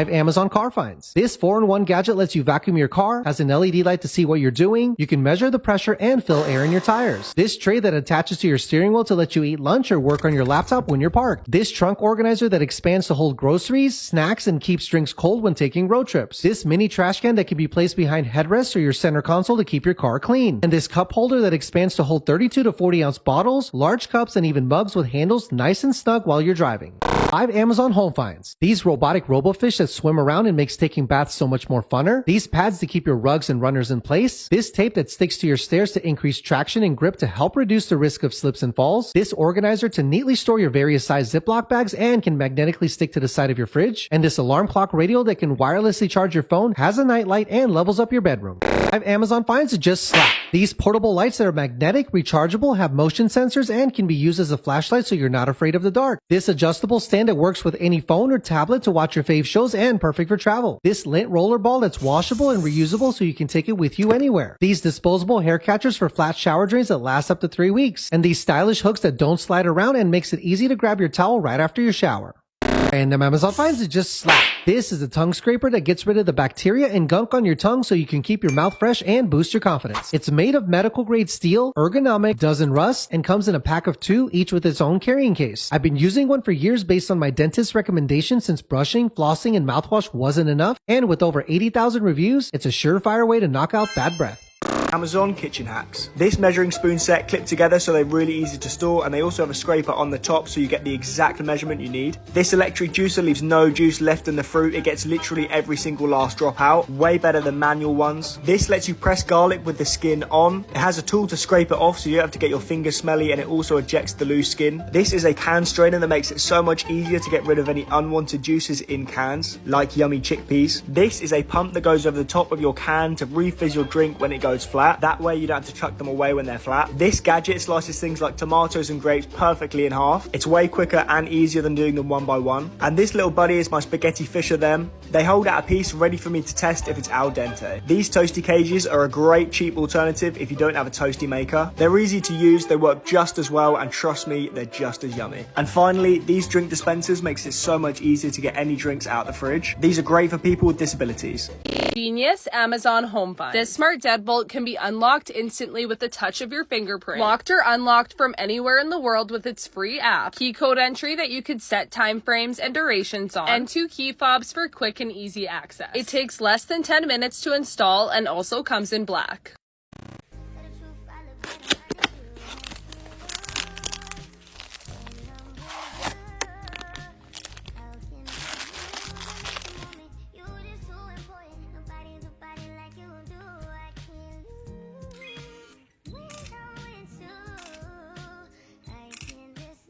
Have Amazon Car Finds. This 4-in-1 gadget lets you vacuum your car, has an LED light to see what you're doing, you can measure the pressure and fill air in your tires. This tray that attaches to your steering wheel to let you eat lunch or work on your laptop when you're parked. This trunk organizer that expands to hold groceries, snacks, and keeps drinks cold when taking road trips. This mini trash can that can be placed behind headrests or your center console to keep your car clean. And this cup holder that expands to hold 32 to 40 ounce bottles, large cups, and even mugs with handles nice and snug while you're driving. 5 Amazon Home Finds. These robotic robofish that swim around and makes taking baths so much more funner. These pads to keep your rugs and runners in place. This tape that sticks to your stairs to increase traction and grip to help reduce the risk of slips and falls. This organizer to neatly store your various size Ziploc bags and can magnetically stick to the side of your fridge. And this alarm clock radio that can wirelessly charge your phone, has a night light, and levels up your bedroom. 5 Amazon Finds to just slap. These portable lights that are magnetic, rechargeable, have motion sensors, and can be used as a flashlight so you're not afraid of the dark. This adjustable stand that works with any phone or tablet to watch your fave shows and perfect for travel. This lint roller ball that's washable and reusable so you can take it with you anywhere. These disposable hair catchers for flat shower drains that last up to three weeks. And these stylish hooks that don't slide around and makes it easy to grab your towel right after your shower. And the Amazon finds it just slap. This is a tongue scraper that gets rid of the bacteria and gunk on your tongue so you can keep your mouth fresh and boost your confidence. It's made of medical grade steel, ergonomic, doesn't rust, and comes in a pack of two, each with its own carrying case. I've been using one for years based on my dentist's recommendation since brushing, flossing, and mouthwash wasn't enough. And with over 80,000 reviews, it's a surefire way to knock out bad breath. Amazon Kitchen Hacks. This measuring spoon set clip together so they're really easy to store and they also have a scraper on the top so you get the exact measurement you need. This electric juicer leaves no juice left in the fruit. It gets literally every single last drop out. Way better than manual ones. This lets you press garlic with the skin on. It has a tool to scrape it off so you don't have to get your fingers smelly and it also ejects the loose skin. This is a can strainer that makes it so much easier to get rid of any unwanted juices in cans, like yummy chickpeas. This is a pump that goes over the top of your can to refizz your drink when it goes flat flat. That way you don't have to chuck them away when they're flat. This gadget slices things like tomatoes and grapes perfectly in half. It's way quicker and easier than doing them one by one. And this little buddy is my spaghetti fisher them. They hold out a piece ready for me to test if it's al dente. These toasty cages are a great cheap alternative if you don't have a toasty maker. They're easy to use, they work just as well, and trust me, they're just as yummy. And finally, these drink dispensers makes it so much easier to get any drinks out the fridge. These are great for people with disabilities. Genius Amazon Home Fund. This smart deadbolt can be unlocked instantly with the touch of your fingerprint. Locked or unlocked from anywhere in the world with its free app. Key code entry that you could set time frames and durations on. And two key fobs for quick and easy access. It takes less than 10 minutes to install and also comes in black.